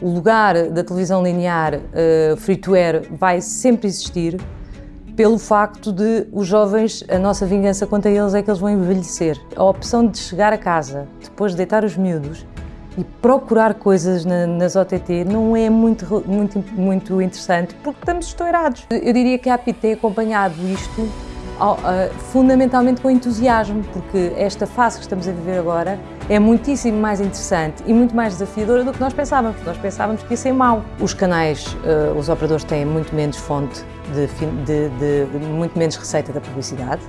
o lugar da televisão linear uh, free-to-air vai sempre existir pelo facto de os jovens, a nossa vingança contra eles é que eles vão envelhecer. A opção de chegar a casa, depois de deitar os miúdos e procurar coisas na, nas OTT não é muito, muito, muito interessante porque estamos estourados. Eu diria que a API tem acompanhado isto fundamentalmente com entusiasmo, porque esta fase que estamos a viver agora é muitíssimo mais interessante e muito mais desafiadora do que nós pensávamos. Nós pensávamos que ia ser mau. Os canais, eh, os operadores têm muito menos fonte, de, de, de, de muito menos receita da publicidade,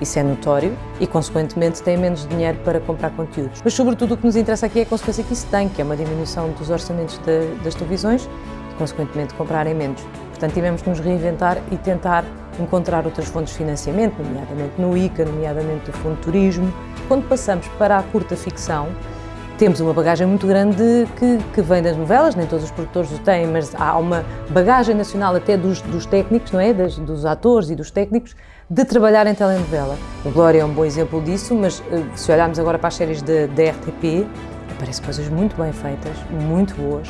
isso é notório e, consequentemente, têm menos dinheiro para comprar conteúdos. Mas, sobretudo, o que nos interessa aqui é a consequência que isso tem, que é uma diminuição dos orçamentos de, das televisões e, consequentemente, comprarem menos. Portanto, tivemos que nos reinventar e tentar encontrar outras fontes de financiamento, nomeadamente no ICA, nomeadamente do Fundo de Turismo. Quando passamos para a curta ficção, temos uma bagagem muito grande que, que, vem das novelas, nem todos os produtores o têm, mas há uma bagagem nacional até dos, dos técnicos, não é? Das, dos atores e dos técnicos, de trabalhar em telenovela. O Glória é um bom exemplo disso, mas eh, se olharmos agora para as séries da RTP, aparecem coisas muito bem feitas, muito boas,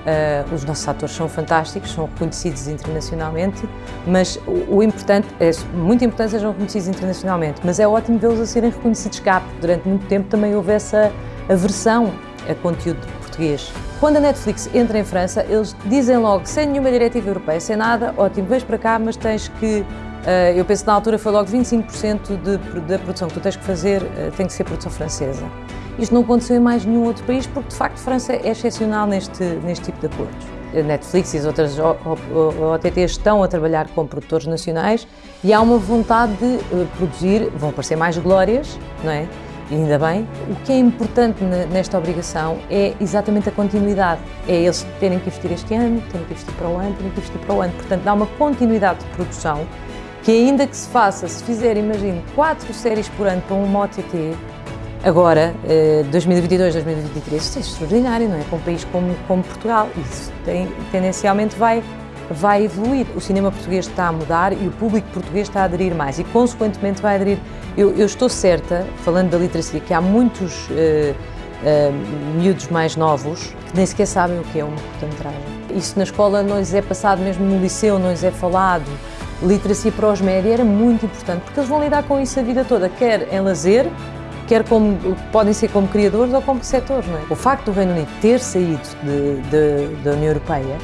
Uh, os nossos atores são fantásticos, são reconhecidos internacionalmente, mas o, o, importante, é muito importante sejam reconhecidos internacionalmente, mas é ótimo vê-los a serem reconhecidos cá, porque durante muito tempo também houve essa aversão a conteúdo português. Quando a Netflix entra em França, eles dizem logo, sem nenhuma diretiva europeia, sem nada, ótimo, vens para cá, mas tens que Uh, eu penso que na altura foi logo 25% de, da produção que tu tens que fazer uh, tem que ser produção francesa. Isto não aconteceu em mais nenhum outro país porque, de facto, França é excepcional neste, neste tipo de acordos. A Netflix e as outras OTTs estão a trabalhar com produtores nacionais e há uma vontade de uh, produzir, vão aparecer mais glórias, não é? E ainda bem. O que é importante nesta obrigação é exatamente a continuidade. É eles terem que investir este ano, terem que investir para o ano, terem que investir para o ano. Portanto, dá uma continuidade de produção que ainda que se faça, se fizer, imagine, quatro séries por ano para uma OTT, agora, 2022, 2023, isto é extraordinário, não é? Com um país como, como Portugal, isso tem, tendencialmente vai, vai evoluir. O cinema português está a mudar e o público português está a aderir mais e, consequentemente, vai aderir. Eu, eu estou certa, falando da literacia, que há muitos uh, uh, miúdos mais novos que nem sequer sabem o que é uma curta-metragem. Isso na escola não lhes é passado, mesmo no liceu não lhes é falado literacia para os média era muito importante, porque eles vão lidar com isso a vida toda, quer em lazer, quer como, podem ser como criadores ou como receptores. Não é? O facto do Reino Unido ter saído de, de, da União Europeia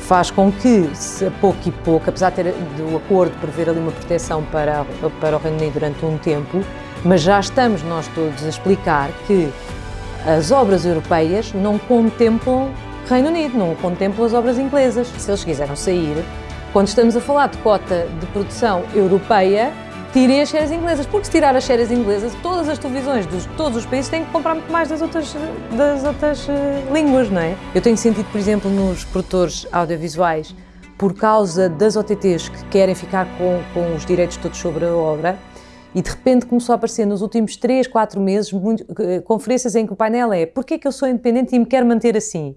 faz com que, a pouco e pouco, apesar de ter do acordo prever ali uma proteção para, para o Reino Unido durante um tempo, mas já estamos nós todos a explicar que as obras europeias não contemplam Reino Unido, não contemplam as obras inglesas. Se eles quiseram sair, quando estamos a falar de cota de produção europeia, tirem as séries inglesas, porque se tirar as séries inglesas, todas as televisões de todos os países têm que comprar muito mais das outras, das outras uh, línguas, não é? Eu tenho sentido, por exemplo, nos produtores audiovisuais, por causa das OTTs que querem ficar com, com os direitos todos sobre a obra, e de repente começou a aparecer nos últimos 3, 4 meses muito, uh, conferências em que o painel é porquê é que eu sou independente e me quero manter assim?